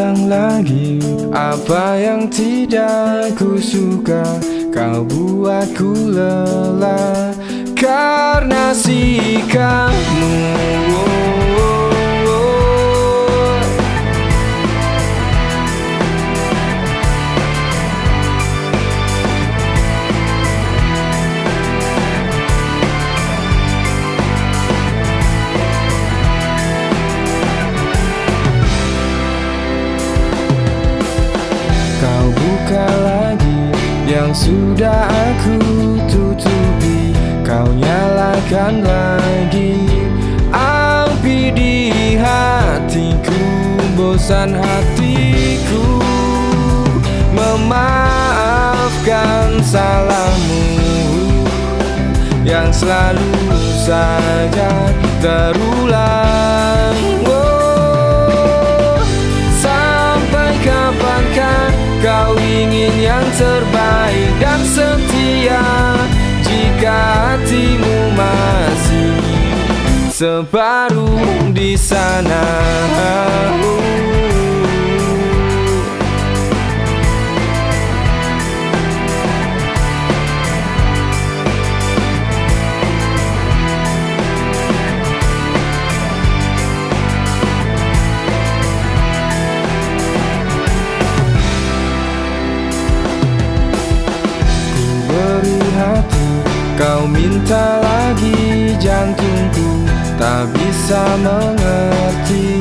ulang lagi Apa yang tidak ku suka Kau buatku lelah Karena sikapmu buka lagi yang sudah aku tutupi? Kau nyalakan lagi. Api di hatiku Bosan hatiku. Memaafkan salahmu Yang selalu saja terulang terbaik dan setia Jika hatimu masih sebaru di sana Kau minta lagi jantungku Tak bisa mengerti.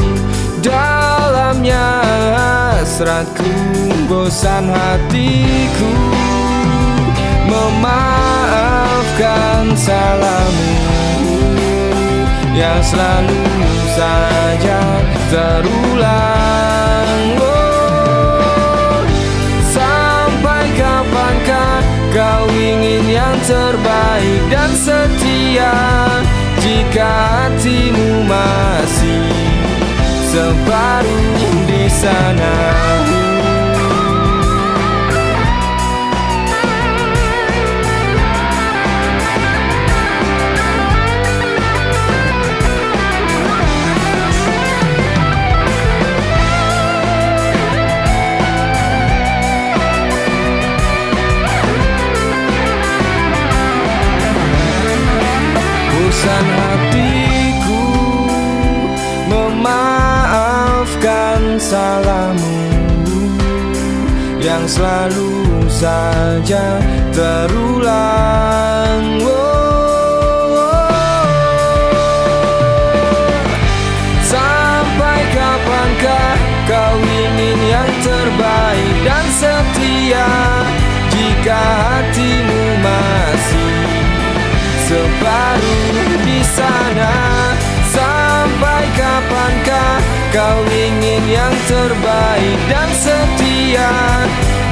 Dalamnya hasratku Bosan hatiku. Memaafkan salahmu Yang selalu saja terulang. Oh, Sampai kapankah kau separuh di sana salahmu Yang selalu saja terulang. Oh, Sampai kapankah kau ingin yang terbaik dan setia Jika hatimu masih separuh di sana? Sampai kapankah kau ingin yang terbaik dan setia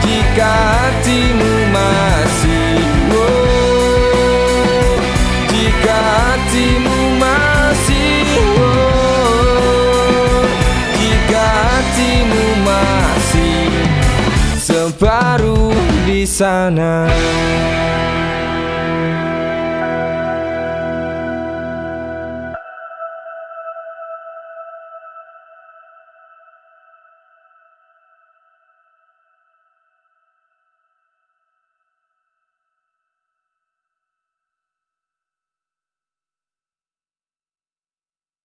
Jika hatimu masih oh, Jika hatimu masih oh, Jika hatimu masih separuh di sana